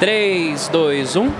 3, 2, 1.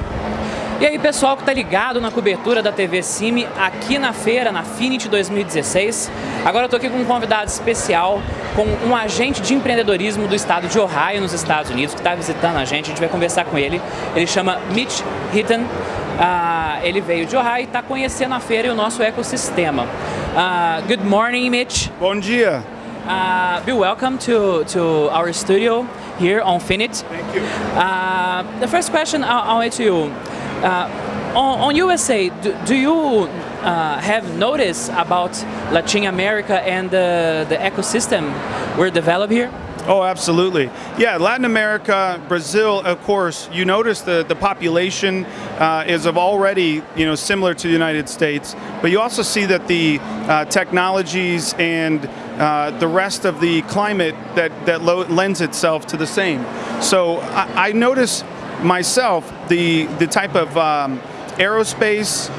E aí pessoal que tá ligado na cobertura da TV Cime aqui na feira, na Finity 2016. Agora eu tô aqui com um convidado especial, com um agente de empreendedorismo do estado de Ohio, nos Estados Unidos, que está visitando a gente, a gente vai conversar com ele. Ele chama Mitch Hitton, uh, ele veio de Ohio e está conhecendo a feira e o nosso ecossistema. Uh, good morning, Mitch. Bom dia. Uh, be welcome to, to our studio here on Finit. Thank you. Uh, the first question I'll, I'll to you. Uh, on, on, USA, do, do you uh, have noticed about Latin America and the, the ecosystem we're developed here? Oh, absolutely. Yeah, Latin America, Brazil, of course, you notice the, the population uh, is of already, you know, similar to the United States, but you also see that the uh, technologies and uh, the rest of the climate that, that lends itself to the same. So I, I notice myself the, the type of um, aerospace,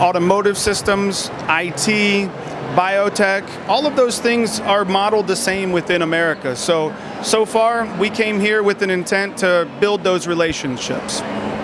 automotive systems, IT, biotech, all of those things are modeled the same within America. So, so far we came here with an intent to build those relationships.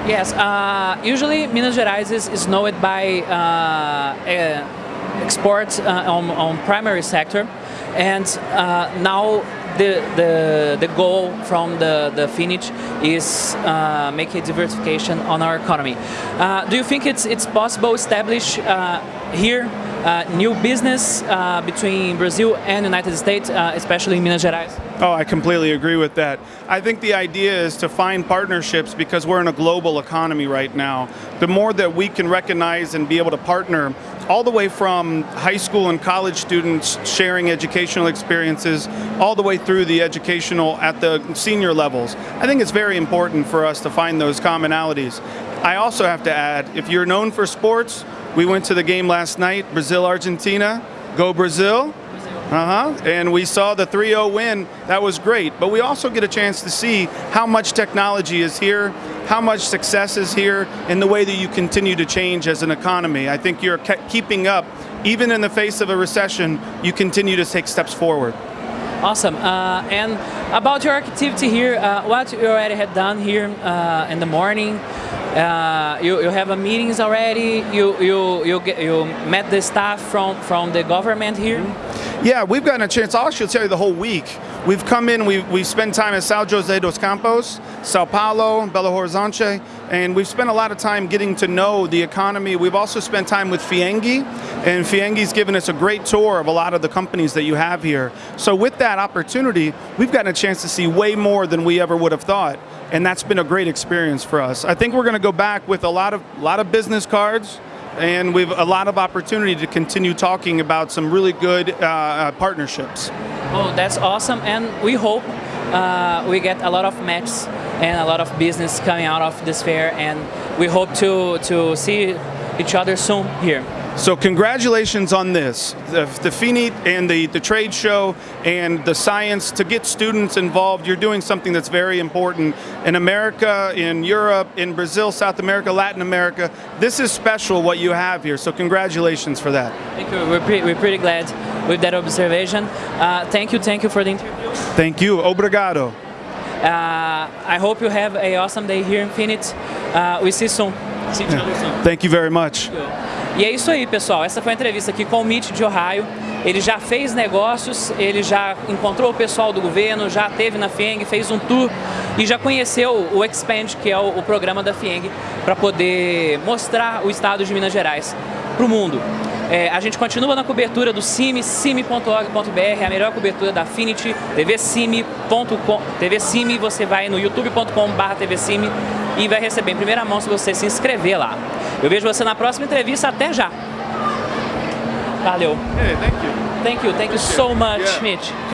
Yes, uh, usually Minas Gerais is, is known by uh, uh, export uh, on, on primary sector and uh, now the, the, the goal from the, the finish is uh, make a diversification on our economy. Uh, do you think it's, it's possible establish uh, here uh, new business uh, between Brazil and United States, uh, especially in Minas Gerais? Oh, I completely agree with that. I think the idea is to find partnerships because we're in a global economy right now. The more that we can recognize and be able to partner all the way from high school and college students sharing educational experiences, all the way through the educational at the senior levels. I think it's very important for us to find those commonalities. I also have to add, if you're known for sports, we went to the game last night, Brazil-Argentina, go Brazil. Uh-huh. And we saw the 3-0 win. That was great. But we also get a chance to see how much technology is here, how much success is here, and the way that you continue to change as an economy. I think you're keeping up. Even in the face of a recession, you continue to take steps forward. Awesome. Uh, and about your activity here, uh, what you already had done here uh, in the morning, uh, you, you have meetings already, you, you, you, get, you met the staff from, from the government here? Yeah, we've gotten a chance, I'll actually tell you the whole week. We've come in, we've, we've spent time in São José dos Campos, Sao Paulo, Belo Horizonte, and we've spent a lot of time getting to know the economy. We've also spent time with FIEMG, and FIEMG's given us a great tour of a lot of the companies that you have here. So with that opportunity, we've gotten a chance to see way more than we ever would have thought and that's been a great experience for us. I think we're going to go back with a lot of lot of business cards, and we've a lot of opportunity to continue talking about some really good uh, uh, partnerships. Oh, that's awesome, and we hope uh, we get a lot of matches and a lot of business coming out of this fair, and we hope to to see each other soon here. So congratulations on this, the, the FINIT and the, the trade show and the science to get students involved. You're doing something that's very important in America, in Europe, in Brazil, South America, Latin America. This is special what you have here, so congratulations for that. Thank you, we're, pre we're pretty glad with that observation. Uh, thank you, thank you for the interview. Thank you, obrigado. Uh, I hope you have a awesome day here in Finit. Uh, we see you soon. See each other soon. Thank you very much. E é isso aí, pessoal. Essa foi a entrevista aqui com o Mitch de Ohio. Ele já fez negócios, ele já encontrou o pessoal do governo, já teve na FIENG, fez um tour e já conheceu o Expand, que é o, o programa da FIENG, para poder mostrar o estado de Minas Gerais para o mundo. É, a gente continua na cobertura do CIMI, cime.org.br, a melhor cobertura da Affinity, tvcime.com, tvcime, você vai no youtube.com.br e vai receber em primeira mão se você se inscrever lá. Eu vejo você na próxima entrevista, até já! Valeu! Hey, thank you! Thank you, thank you so much, yeah. Mitch!